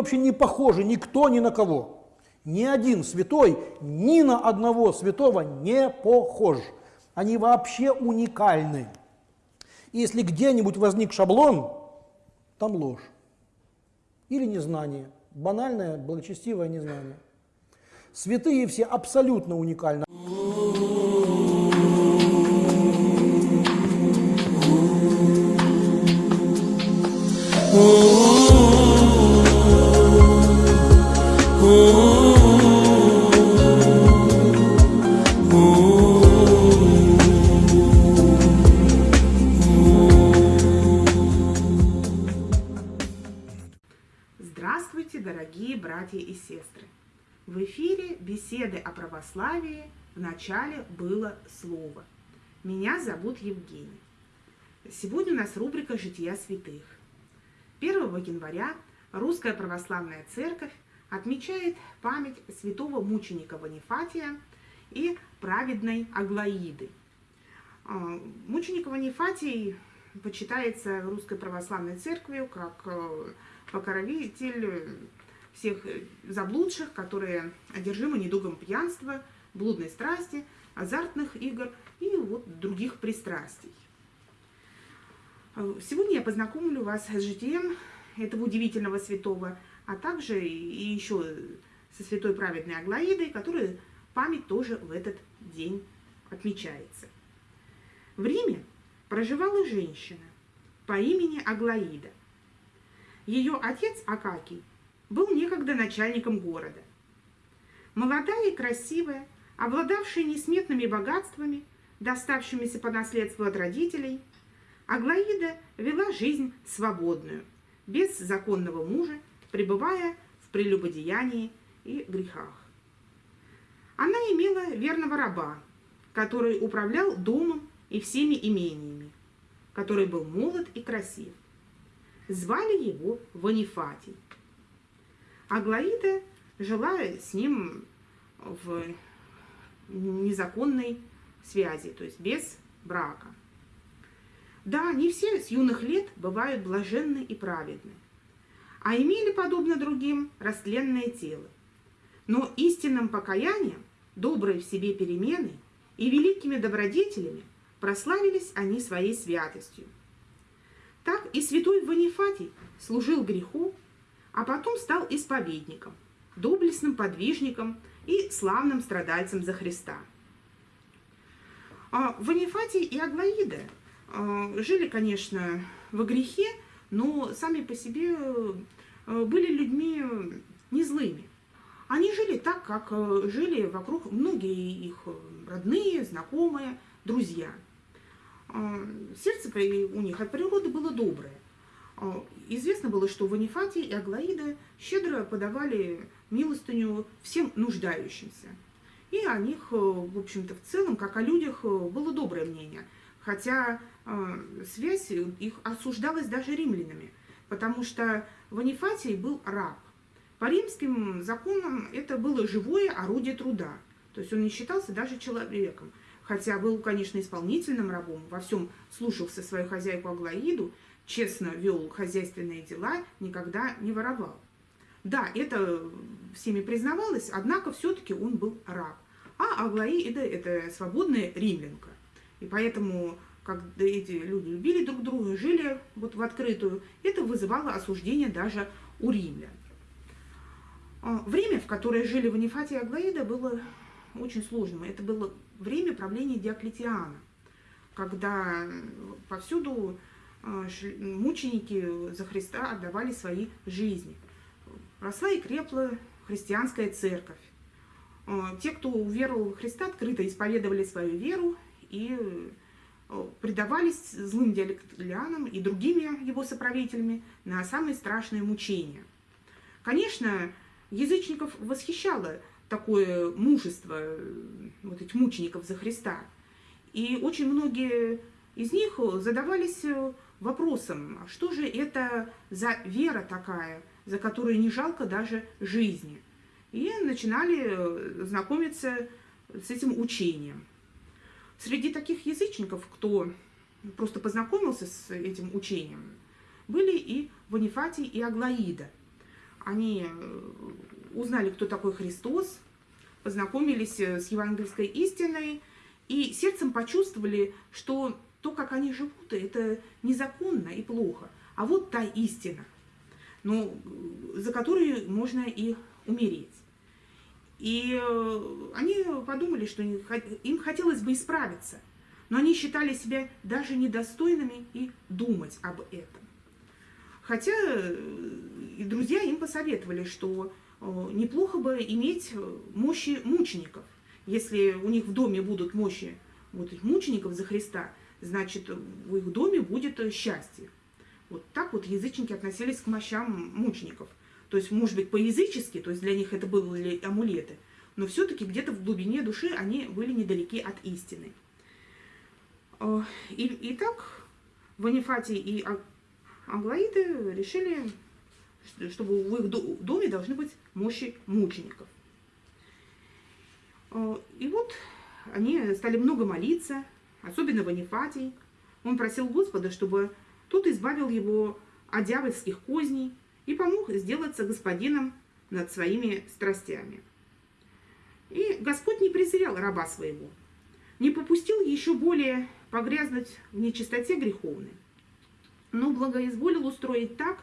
Вообще не похожи никто ни на кого. Ни один святой ни на одного святого не похож. Они вообще уникальны. И если где-нибудь возник шаблон, там ложь. Или незнание. Банальное, благочестивое незнание. Святые все абсолютно уникальны. Дорогие братья и сестры! В эфире беседы о православии в начале было слово. Меня зовут Евгений. Сегодня у нас рубрика «Жития святых». 1 января Русская Православная Церковь отмечает память святого мученика Ванифатия и праведной Аглаиды. А, мученик Ванифатий почитается Русской Православной Церковью как э, покровитель всех заблудших, которые одержимы недугом пьянства, блудной страсти, азартных игр и вот других пристрастий. Сегодня я познакомлю вас с житием этого удивительного святого, а также и еще со святой праведной Аглаидой, которая память тоже в этот день отмечается. В Риме проживала женщина по имени Аглаида. Ее отец Акакий был некогда начальником города. Молодая и красивая, обладавшая несметными богатствами, доставшимися по наследству от родителей, Аглаида вела жизнь свободную, без законного мужа, пребывая в прелюбодеянии и грехах. Она имела верного раба, который управлял домом и всеми имениями, который был молод и красив. Звали его Ванифатий. Аглаида жила с ним в незаконной связи, то есть без брака. Да, не все с юных лет бывают блаженны и праведны, а имели, подобно другим, растленное тело. Но истинным покаянием, доброй в себе перемены и великими добродетелями прославились они своей святостью. Так и святой Ванифатий служил греху, а потом стал исповедником, доблестным подвижником и славным страдальцем за Христа. А Ванифатий и Аглаида а, жили, конечно, во грехе, но сами по себе а, были людьми не злыми. Они жили так, как а, жили вокруг многие их родные, знакомые, друзья. Сердце у них от природы было доброе. Известно было, что Ванифатий и Аглаида щедро подавали милостыню всем нуждающимся. И о них, в общем-то, в целом, как о людях, было доброе мнение – хотя э, связь их осуждалась даже римлянами, потому что Ванифатий был раб. По римским законам это было живое орудие труда, то есть он не считался даже человеком, хотя был, конечно, исполнительным рабом, во всем слушался свою хозяйку Аглаиду, честно вел хозяйственные дела, никогда не воровал. Да, это всеми признавалось, однако все-таки он был раб. А Аглаида – это свободная римлянка. И поэтому, когда эти люди любили друг друга, жили вот в открытую, это вызывало осуждение даже у римлян. А, время, в которое жили Ванифатий и Аглаида, было очень сложным. Это было время правления Диоклетиана, когда повсюду мученики за Христа отдавали свои жизни. Росла и крепла христианская церковь. А, те, кто уверовал в Христа, открыто исповедовали свою веру и э, предавались злым диалектолянам и другими его соправителями на самые страшные мучения. Конечно, язычников восхищало такое мужество э, вот этих мучеников за Христа. И очень многие из них задавались э, вопросом, а что же это за вера такая, за которую не жалко даже жизни. И начинали знакомиться с этим учением. Среди таких язычников, кто просто познакомился с этим учением, были и Бонифатий и Аглаида. они э, узнали, кто такой Христос, познакомились э, с евангельской истиной и сердцем почувствовали, что то, как они живут, это незаконно и плохо. А вот та истина, ну, за которую можно и умереть. И они подумали, что им хотелось бы исправиться, но они считали себя даже недостойными и думать об этом. Хотя и друзья им посоветовали, что э, неплохо бы иметь мощи мучеников. Если у них в доме будут мощи вот, мучеников за Христа, значит, в их доме будет счастье. Вот так вот язычники относились к мощам мучеников. То есть, может быть, по-язычески, то есть для них это были амулеты, но все-таки где-то в глубине души они были недалеки от истины. Э, и, и так Ванифатий и Аглаиды решили, чтобы в их доме должны быть мощи мучеников. Э, и вот они стали много молиться, особенно Ванифатий. Он просил Господа, чтобы тот избавил его от дьявольских козней и помог сделаться господином над своими страстями. И Господь не презрел раба своего, не попустил еще более погрязнуть в нечистоте греховной, но благоизволил устроить так,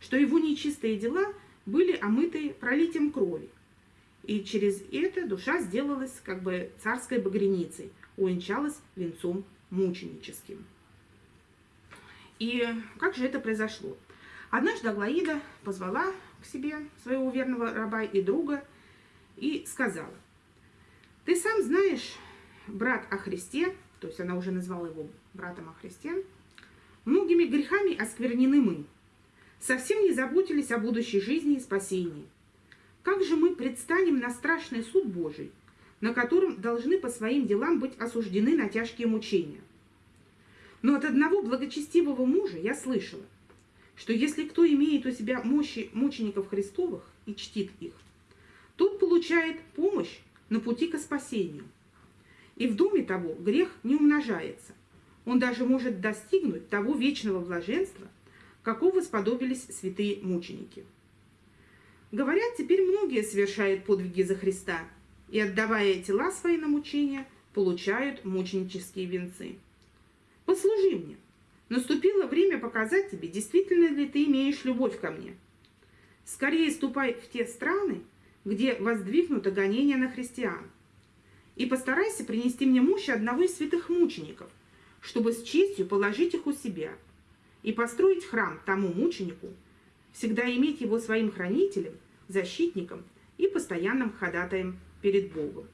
что его нечистые дела были омыты пролитием крови. И через это душа сделалась как бы царской багряницей, увенчалась венцом мученическим. И как же это произошло? Однажды Аглаида позвала к себе своего верного раба и друга и сказала, «Ты сам знаешь, брат о Христе, то есть она уже назвала его братом о Христе, многими грехами осквернены мы, совсем не заботились о будущей жизни и спасении. Как же мы предстанем на страшный суд Божий, на котором должны по своим делам быть осуждены на тяжкие мучения? Но от одного благочестивого мужа я слышала, что если кто имеет у себя мощи мучеников Христовых и чтит их, тот получает помощь на пути к спасению. И в доме того грех не умножается. Он даже может достигнуть того вечного блаженства, какого сподобились святые мученики. Говорят, теперь многие совершают подвиги за Христа и, отдавая тела свои на мучения, получают мученические венцы. Послужи мне. Наступило время показать тебе, действительно ли ты имеешь любовь ко мне. Скорее ступай в те страны, где воздвигнуто гонение на христиан, и постарайся принести мне мощи одного из святых мучеников, чтобы с честью положить их у себя – и построить храм тому мученику, всегда иметь его своим хранителем, защитником и постоянным ходатаем перед Богом.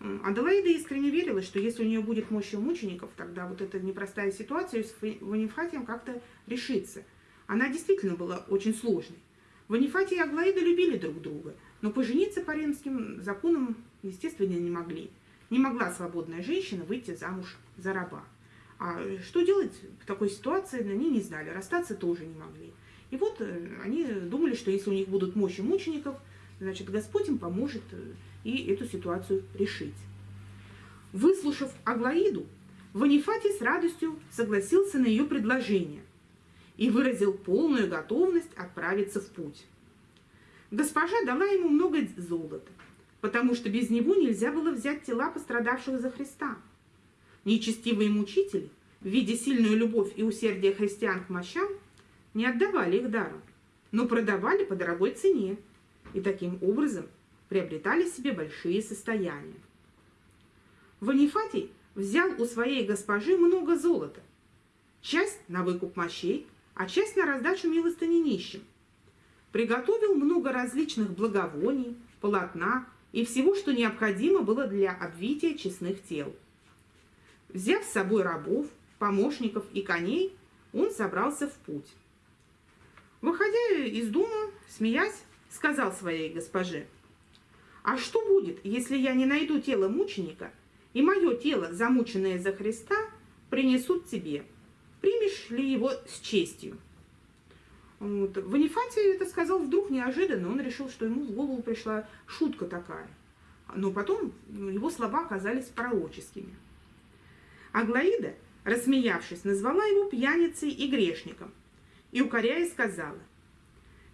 Аделаида искренне верила, что если у нее будет мощь мучеников, тогда вот эта непростая ситуация с Ванифатием как-то решится. Она действительно была очень сложной. Ванифатий и Аглаида любили друг друга, но пожениться по римским законам, естественно, не могли. Не могла свободная женщина выйти замуж за раба. А что делать в такой ситуации, они не знали, расстаться тоже не могли. И вот э, они думали, что если у них будут мощи мучеников, значит, Господь им поможет э, и эту ситуацию решить. Выслушав Аглаиду, Ванифатий с радостью согласился на ее предложение и выразил полную готовность отправиться в путь. Госпожа дала ему много золота, потому что без него нельзя было взять тела пострадавших за Христа – Нечестивые мучители, видя сильную любовь и усердие христиан к мощам, не отдавали их даром, но продавали по дорогой цене и таким образом приобретали себе большие состояния. Ванифатий взял у своей госпожи много золота, часть на выкуп мощей, а часть на раздачу милостыни нищим. Приготовил много различных благовоний, полотна и всего, что необходимо было для обвития честных тел. Взяв с собой рабов, помощников и коней, он собрался в путь. Выходя из дома, смеясь, сказал своей госпоже, «А что будет, если я не найду тело мученика, и мое тело, замученное за Христа, принесут тебе? Примешь ли его с честью?» Вот. Ванифатий это сказал вдруг неожиданно, он решил, что ему в голову пришла шутка такая. Но потом его слова оказались пророческими. Аглаида, рассмеявшись, назвала его пьяницей и грешником и, укоряя, сказала,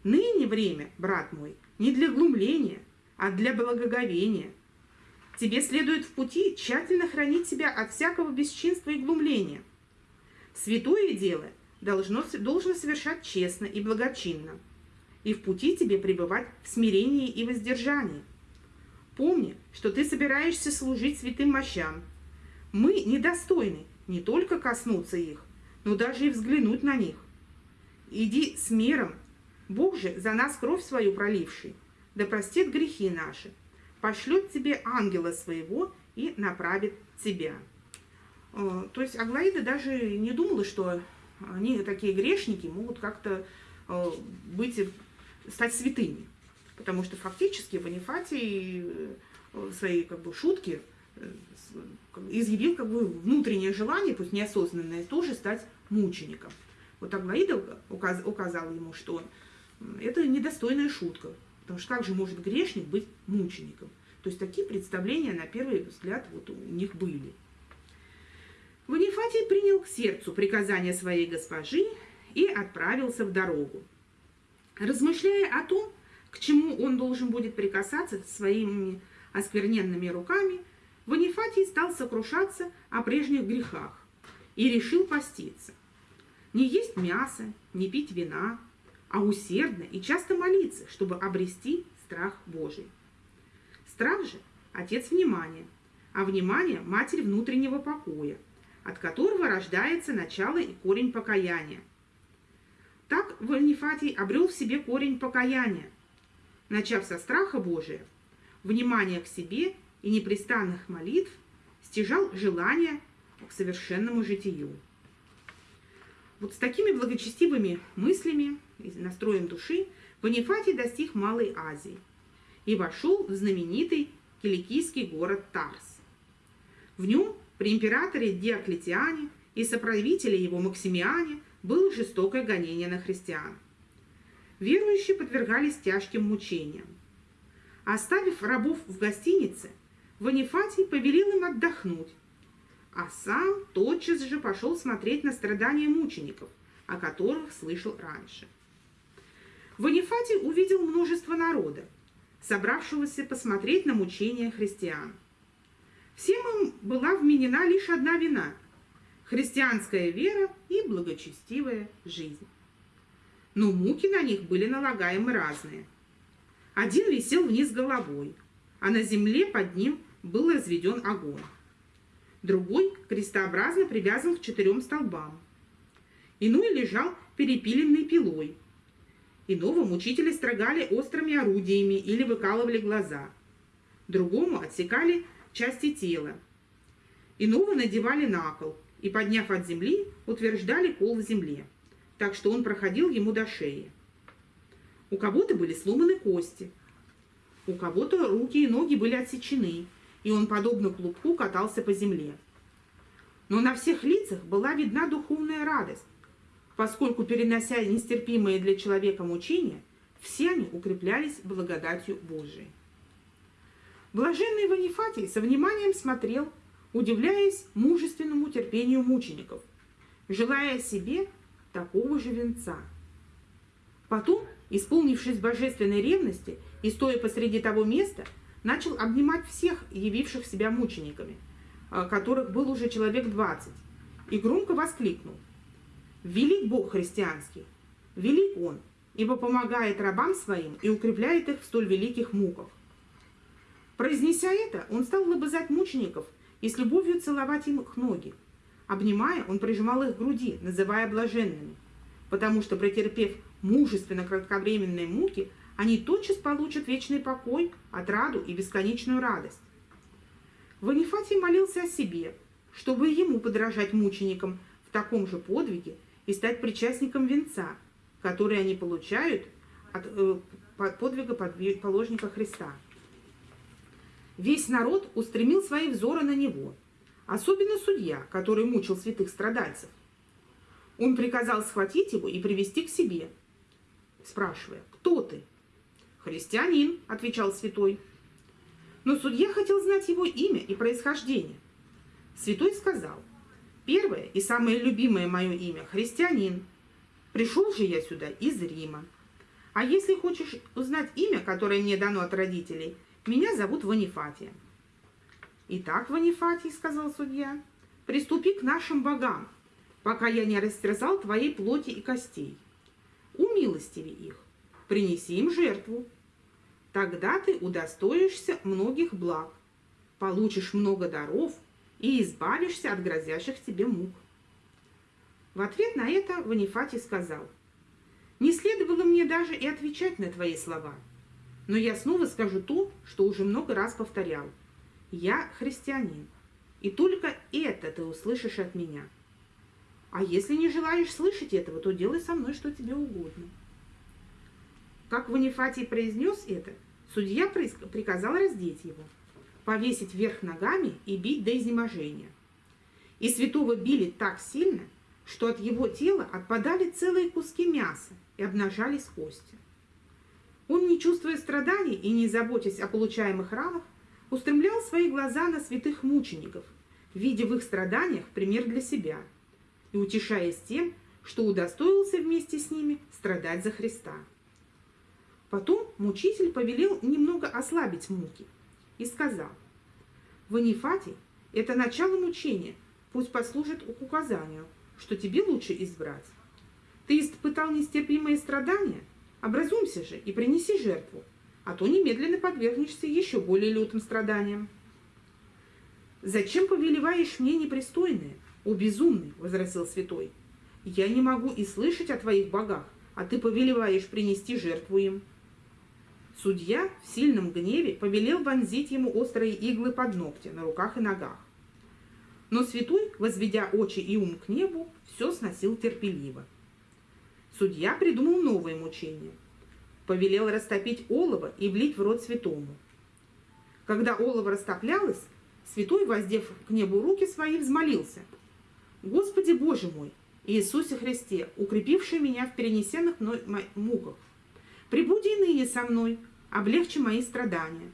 Ныне время, брат мой, не для глумления, а для благоговения. Тебе следует в пути тщательно хранить себя от всякого бесчинства и глумления. Святое дело должно, должно совершать честно и благочинно, и в пути тебе пребывать в смирении и воздержании. Помни, что ты собираешься служить святым мощам. Мы недостойны не только коснуться их, но даже и взглянуть на них. Иди с миром Бог же за нас кровь свою проливший, да простит грехи наши, пошлет тебе ангела своего и направит тебя. Э, то есть Аглаида даже не думала, что они, такие грешники, могут как-то э, быть, стать святыми. Потому что фактически Бонифатий э, свои как бы, шутки изъявил как бы внутреннее желание, пусть неосознанное, тоже стать мучеником. Вот Аглаида указала ему, что это недостойная шутка. Потому что как же может грешник быть мучеником? То есть такие представления на первый взгляд вот у них были. Ванифатий принял к сердцу приказания своей госпожи и отправился в дорогу. Размышляя о том, к чему он должен будет прикасаться своими оскверненными руками, Ванифатий стал сокрушаться о прежних грехах и решил поститься. Не есть мясо, не пить вина, а усердно и часто молиться, чтобы обрести страх Божий. Страх же – отец внимания, а внимание – матерь внутреннего покоя, от которого рождается начало и корень покаяния. Так Ванифатий обрел в себе корень покаяния, начав со страха Божия, внимания к себе и непрестанных молитв, стяжал желание к совершенному житию. Вот с такими благочестивыми мыслями настроем души Бонифатий достиг Малой Азии и вошел в знаменитый киликийский город Тарс. В нем при императоре Диоклетиане и соправителе его Максимиане было жестокое гонение на христиан. Верующие подвергались тяжким мучениям. Оставив рабов в гостинице, Ванифатий повелел им отдохнуть, а сам тотчас же пошел смотреть на страдания мучеников, о которых слышал раньше. Ванифатий увидел множество народа, собравшегося посмотреть на мучения христиан. Всем им была вменена лишь одна вина – христианская вера и благочестивая жизнь. Но муки на них были налагаемы разные. Один висел вниз головой, а на земле под ним был разведен огонь другой крестообразно привязан к четырем столбам. Иной лежал перепиленной пилой. Иного мучители строгали острыми орудиями или выкалывали глаза. Другому отсекали части тела. Иного надевали на кол и, подняв от земли, утверждали кол в земле, так что он проходил ему до шеи. У кого-то были сломаны кости, у кого-то руки и ноги были отсечены, и он, подобно клубку, катался по земле. Но на всех лицах была видна духовная радость, поскольку, перенося нестерпимые для человека мучения, все они укреплялись благодатью Божией. Блаженный Ванифатий со вниманием смотрел, удивляясь мужественному терпению мучеников, желая себе такого же венца. Потом, исполнившись божественной ревности и стоя посреди того места, начал обнимать всех, явивших себя мучениками, а, которых был уже человек двадцать, и громко воскликнул. «Велик Бог христианский! Велик Он, ибо помогает рабам своим и укрепляет их в столь великих муках». Произнеся это, он стал лобызать мучеников и с любовью целовать им их ноги. Обнимая, он прижимал их к груди, называя блаженными, потому что, претерпев мужественно кратковременные муки, они тотчас получат вечный покой, отраду и бесконечную радость. Ванифатий молился о себе, чтобы ему подражать мученикам в таком же подвиге и стать причастником венца, который они получают от э, подвига положника Христа. Весь народ устремил свои взоры на него, особенно судья, который мучил святых страдальцев. Он приказал схватить его и привести к себе, спрашивая, кто ты? «Христианин», — отвечал святой. Но судья хотел знать его имя и происхождение. Святой сказал, «Первое и самое любимое мое имя – христианин. Пришел же я сюда из Рима. А если хочешь узнать имя, которое мне дано от родителей, меня зовут Ванифатия. Итак, Ванифатий, сказал судья, приступи к нашим богам, пока я не растерзал твоей плоти и костей. Умилостиви их, принеси им жертву. Тогда ты удостоишься многих благ, получишь много даров и избавишься от грозящих тебе мук. В ответ на это Ванифатий сказал, «Не следовало мне даже и отвечать на твои слова, но я снова скажу то, что уже много раз повторял. Я христианин, и только это ты услышишь от меня. А если не желаешь слышать этого, то делай со мной что тебе угодно». Как Ванифатий произнес это, судья приказал раздеть его, повесить вверх ногами и бить до изнеможения. И святого били так сильно, что от его тела отпадали целые куски мяса и обнажались кости. Он, не чувствуя страданий и не заботясь о получаемых ранах, устремлял свои глаза на святых мучеников, видя в их страданиях пример для себя и утешаясь тем, что удостоился вместе с ними страдать за Христа. Потом мучитель повелел немного ослабить муки и сказал, «Ванифатий – это начало мучения, пусть послужит к указанию, что тебе лучше избрать. Ты испытал нестерпимые страдания? Образумся же и принеси жертву, а то немедленно подвергнешься еще более лютым страданиям. «Зачем повелеваешь мне непристойное, о безумный?» – возразил святой. «Я не могу и слышать о твоих богах, а ты повелеваешь принести жертву им». Судья в сильном гневе повелел вонзить ему острые иглы под ногти на руках и ногах. Но святой, возведя очи и ум к небу, все сносил терпеливо. Судья придумал новое мучение. Повелел растопить олово и влить в рот святому. Когда олово растоплялось, святой, воздев к небу руки свои, взмолился. «Господи Боже мой, Иисусе Христе, укрепивший меня в перенесенных мной муках, прибуди ныне со мной, облегчи мои страдания.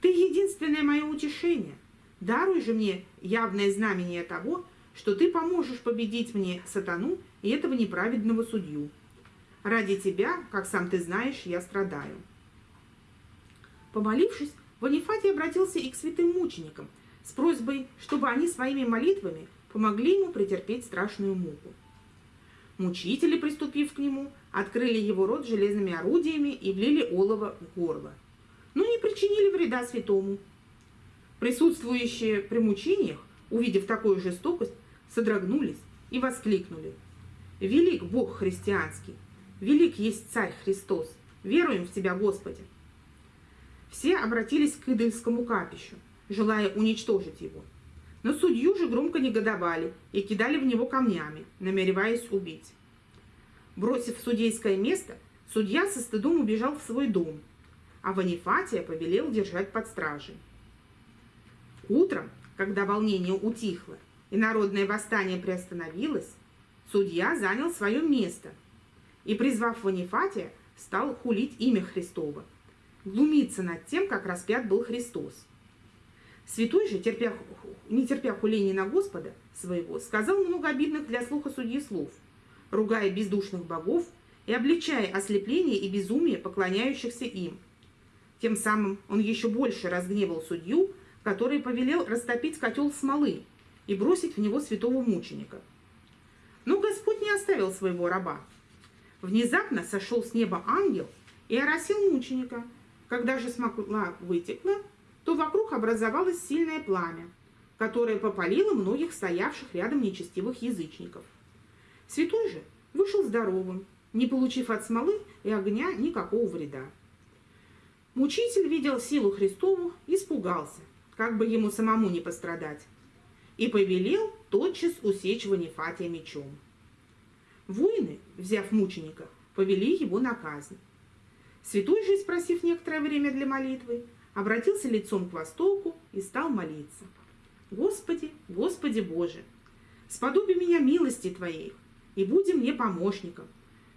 Ты единственное мое утешение, Даруй же мне явное знамение того, что ты поможешь победить мне сатану и этого неправедного судью. Ради тебя, как сам ты знаешь, я страдаю. Помолившись, Ванифатий обратился и к святым мученикам с просьбой, чтобы они своими молитвами помогли ему претерпеть страшную муку. Мучители, приступив к нему, открыли его рот железными орудиями и влили олово в горло, но не причинили вреда святому, Присутствующие при мучениях, увидев такую жестокость, содрогнулись и воскликнули. «Велик Бог христианский! Велик есть Царь Христос! Веруем в Тебя, Господи!» Все обратились к идольскому капищу, желая уничтожить его. Но судью же громко негодовали и кидали в него камнями, намереваясь убить. Бросив судейское место, судья со стыдом убежал в свой дом, а Ванифатия повелел держать под стражей. Утром, когда волнение утихло и народное восстание приостановилось, судья занял свое место и, призвав Ванифатия, стал хулить имя Христово, глумиться над тем, как распят был Христос. Святой же, терпя, не терпя хуления на Господа своего, сказал много обидных для слуха судьи слов, ругая бездушных богов и обличая ослепление и безумие поклоняющихся им. Тем самым он еще больше разгневал судью, который повелел растопить котел смолы и бросить в него святого мученика. Но Господь не оставил своего раба. Внезапно сошел с неба ангел и оросил мученика. Когда же смола вытекла, то вокруг образовалось сильное пламя, которое попалило многих стоявших рядом нечестивых язычников. Святой же вышел здоровым, не получив от смолы и огня никакого вреда. Мучитель видел силу Христову, испугался как бы ему самому не пострадать, и повелел тотчас усечь Ванифатия мечом. Воины, взяв мученика, повели его на казнь. Святой же, спросив некоторое время для молитвы, обратился лицом к востоку и стал молиться. «Господи, Господи Боже, сподоби меня милости Твоей, и буди мне помощником,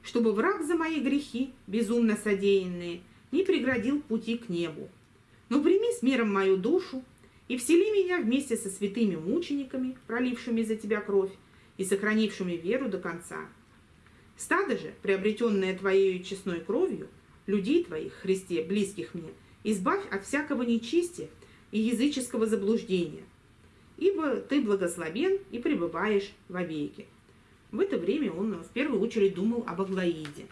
чтобы враг за мои грехи, безумно содеянные, не преградил пути к небу, но прими с миром мою душу и всели меня вместе со святыми мучениками, пролившими за тебя кровь и сохранившими веру до конца. Стадо же, приобретенное твоей честной кровью, людей твоих, Христе, близких мне, избавь от всякого нечистия и языческого заблуждения, ибо ты благословен и пребываешь во веки. В это время он в первую очередь думал об Аглаиде.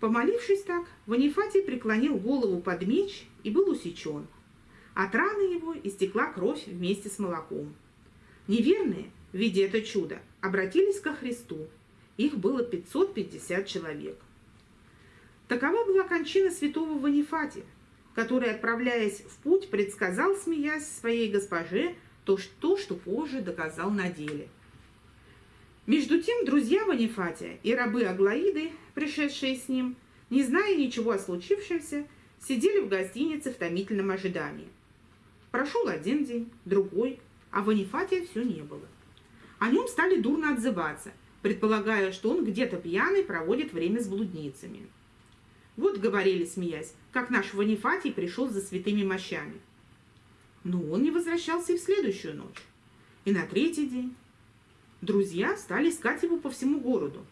Помолившись так, Ванифатий преклонил голову под меч и был усечен. От раны его истекла кровь вместе с молоком. Неверные, видя это чудо, обратились ко Христу. Их было 550 человек. Такова была кончина святого Ванифатия, который, отправляясь в путь, предсказал, смеясь своей госпоже, то, что, что позже доказал на деле. Между тем, друзья Ванифатия и рабы Аглаиды, пришедшие с ним, не зная ничего о случившемся, сидели в гостинице в томительном ожидании. Прошел один день, другой, а Ванифатия все не было. О нем стали дурно отзываться, предполагая, что он где-то пьяный проводит время с блудницами. Вот говорили, смеясь, как наш Ванифатий пришел за святыми мощами. Но он не возвращался и в следующую ночь, и на третий день. Друзья стали искать его по всему городу.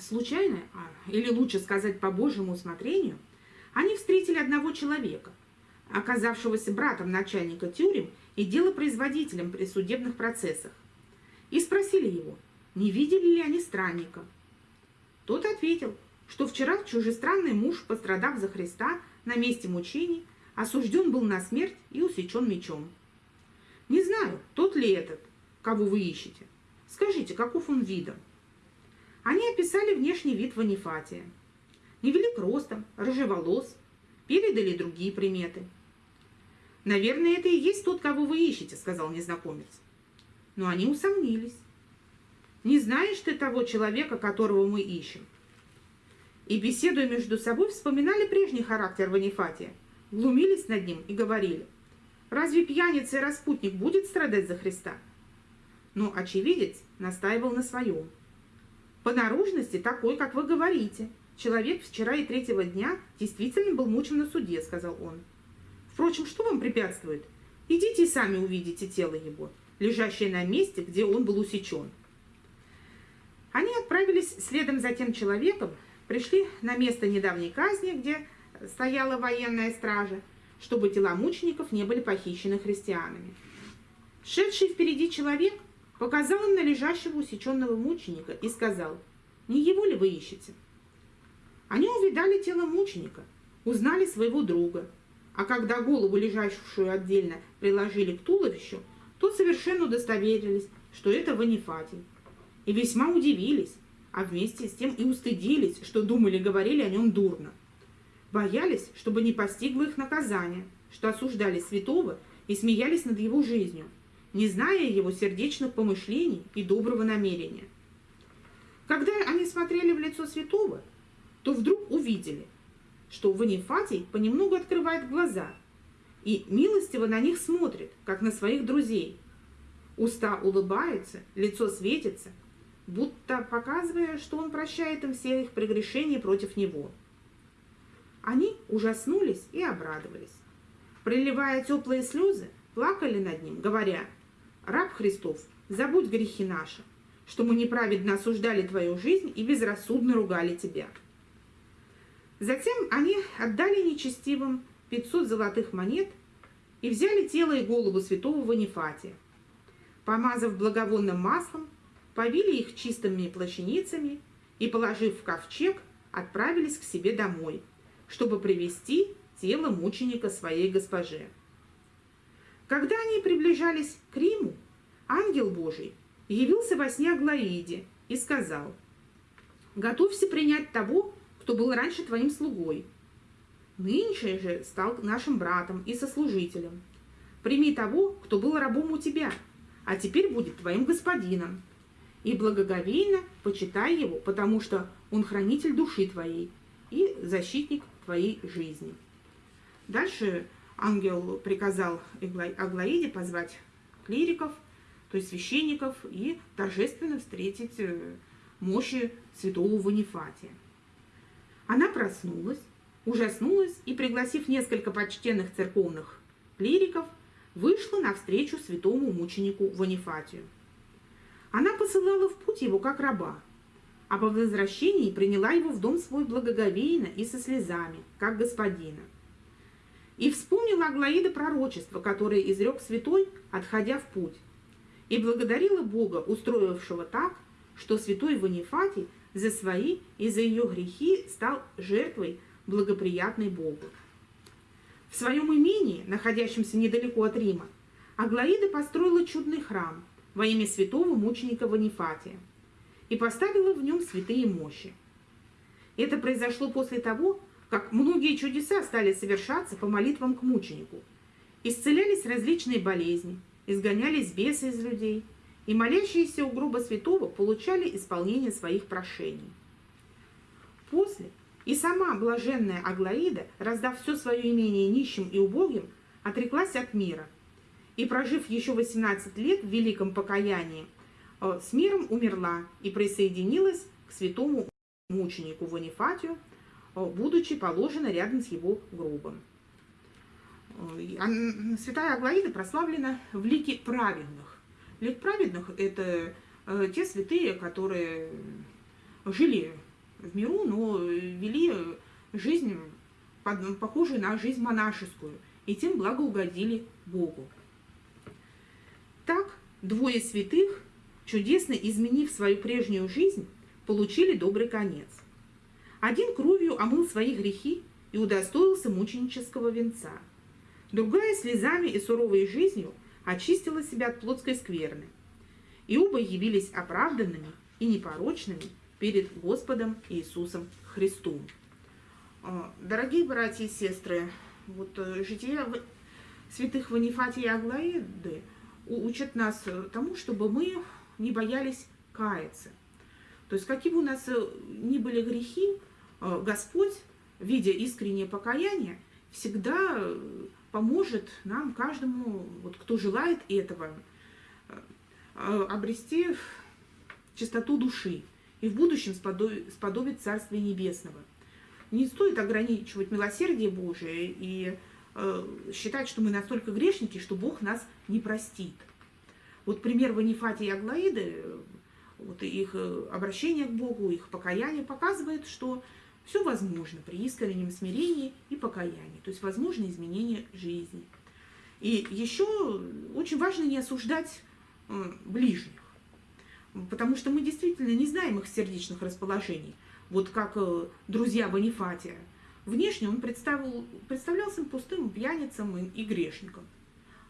Случайно, а, или лучше сказать по Божьему усмотрению, они встретили одного человека, оказавшегося братом начальника тюрем и делопроизводителем при судебных процессах, и спросили его, не видели ли они странника. Тот ответил, что вчера чужестранный муж, пострадав за Христа на месте мучений, осужден был на смерть и усечен мечом. Не знаю, тот ли этот, кого вы ищете. Скажите, каков он видом? Они описали внешний вид Ванифатия. Невелик ростом, рыжеволос, передали другие приметы. «Наверное, это и есть тот, кого вы ищете», — сказал незнакомец. Но они усомнились. «Не знаешь ты того человека, которого мы ищем?» И, беседуя между собой, вспоминали прежний характер Ванифатия, глумились над ним и говорили, «Разве пьяница и распутник будет страдать за Христа?» Но очевидец настаивал на своем. «По наружности такой, как вы говорите. Человек вчера и третьего дня действительно был мучен на суде», — сказал он. «Впрочем, что вам препятствует? Идите и сами увидите тело его, лежащее на месте, где он был усечен». Они отправились следом за тем человеком, пришли на место недавней казни, где стояла военная стража, чтобы тела мучеников не были похищены христианами. Шедший впереди человек показал им на лежащего усеченного мученика и сказал, «Не его ли вы ищете?» Они увидали тело мученика, узнали своего друга, а когда голову, лежащую отдельно, приложили к туловищу, то совершенно удостоверились, что это Ванифатий, и весьма удивились, а вместе с тем и устыдились, что думали, говорили о нем дурно. Боялись, чтобы не постигло их наказание, что осуждали святого и смеялись над его жизнью, не зная его сердечных помышлений и доброго намерения. Когда они смотрели в лицо святого, то вдруг увидели, что Ванифатий понемногу открывает глаза и милостиво на них смотрит, как на своих друзей. Уста улыбаются, лицо светится – будто показывая, что он прощает им все их прегрешения против него. Они ужаснулись и обрадовались. Приливая теплые слезы, плакали над ним, говоря, «Раб Христов, забудь грехи наши, что мы неправедно осуждали твою жизнь и безрассудно ругали тебя». Затем они отдали нечестивым 500 золотых монет и взяли тело и голову святого Ванифатия. Помазав благовонным маслом, повили их чистыми плащаницами и, положив в ковчег, отправились к себе домой, чтобы привести тело мученика своей госпоже. Когда они приближались к Риму, ангел Божий явился во сне Аглаиде и сказал, «Готовься принять того, кто был раньше твоим слугой. Нынче же стал нашим братом и сослужителем. Прими того, кто был рабом у тебя, а теперь будет твоим господином, и благоговейно почитай его, потому что он хранитель души твоей и защитник твоей жизни. Дальше ангел приказал Аглаиде позвать клириков, то есть священников, и торжественно встретить э, мощи святого Ванифатия. Она проснулась, ужаснулась и, пригласив несколько почтенных церковных клириков, вышла навстречу святому мученику Ванифатию. Она посылала в путь его как раба, а по возвращении приняла его в дом свой благоговейно и со слезами, как господина. И вспомнила Аглаида пророчество, которое изрек святой, отходя в путь, и благодарила Бога, устроившего так, что святой Ванифатий за свои и за ее грехи стал жертвой, благоприятной Богу. В своем имении, находящемся недалеко от Рима, Аглаида построила чудный храм во имя святого мученика Ванифатия и поставила в нем святые мощи. Это произошло после того, как многие чудеса стали совершаться по молитвам к мученику. Исцелялись различные болезни, изгонялись бесы из людей, и молящиеся у гроба святого получали исполнение своих прошений. После и сама блаженная Аглаида, раздав все свое имение нищим и убогим, отреклась от мира. И, прожив еще 18 лет в великом покаянии, э, с миром умерла и присоединилась к святому мученику Ванифатию, э, будучи положена рядом с его гробом. Э, святая Аглаида прославлена в лике праведных. Лик праведных – это те святые, которые жили в миру, но вели жизнь, похожую на жизнь монашескую, и тем благоугодили Богу. Так, двое святых, чудесно изменив свою прежнюю жизнь, получили добрый конец. Один кровью омыл свои грехи и удостоился мученического венца. Другая слезами и суровой жизнью очистила себя от плотской скверны. И оба явились оправданными и непорочными перед Господом Иисусом Христом. А, дорогие братья и сестры, вот э, жития святых Ванифатия и Аглаиды учат нас тому, чтобы мы не боялись каяться. То есть, какие бы у нас э, ни были грехи, э, Господь, видя искреннее покаяние, всегда поможет нам, каждому, вот, кто желает этого, обрести чистоту души и в будущем сподобит Царствия Небесного. Не стоит ограничивать милосердие Божие и э, считать, что мы настолько грешники, что Бог нас не простит. Вот пример Ванифатия и Аглаиды, вот их э, обращение к Богу, их покаяние показывает, что все возможно при искреннем смирении и покаянии, то есть возможно изменение жизни. И еще очень важно не осуждать э, ближних потому что мы действительно не знаем их сердечных расположений. Вот как э, друзья Бонифатия. Внешне он представил, представлялся пустым пьяницам и грешником.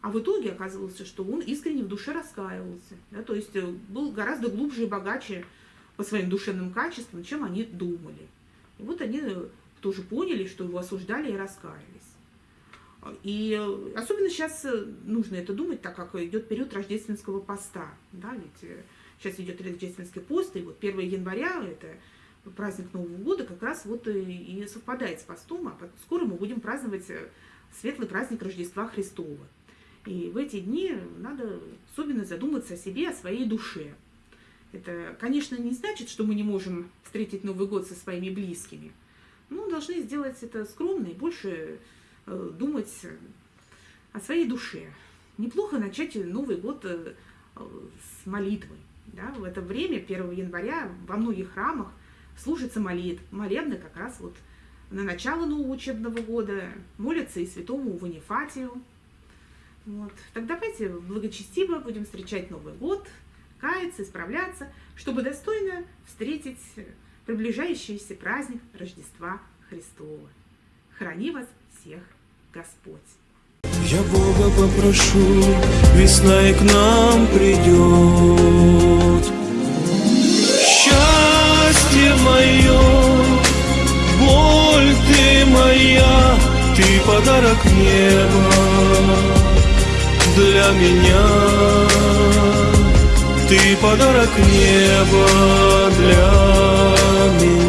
А в итоге оказывалось, что он искренне в душе раскаивался. Да, то есть э, был гораздо глубже и богаче по своим душевным качествам, чем они думали. И вот они э, тоже поняли, что его осуждали и раскаялись. И особенно сейчас нужно это думать, так как идет период рождественского поста. Да, ведь Сейчас идет рождественский пост, и вот 1 января, это праздник Нового года, как раз вот и совпадает с постом, а скоро мы будем праздновать э, светлый праздник Рождества Христова. И в эти дни надо особенно задуматься о себе, о своей душе. Это, конечно, не значит, что мы не можем встретить Новый год со своими близкими, но должны сделать это скромно и больше э, думать о своей душе. Неплохо начать Новый год э, с молитвой. Да, в это время, 1 января, во многих храмах служится молит, молебны как раз вот на начало нового учебного года, молятся и святому Ванифатию. Вот. Так давайте благочестиво будем встречать Новый год, каяться, исправляться, чтобы достойно встретить приближающийся праздник Рождества Христова. Храни вас всех Господь! Я Бога попрошу, весна и к нам придет. Счастье мое, боль ты моя, ты подарок неба для меня. Ты подарок неба для меня.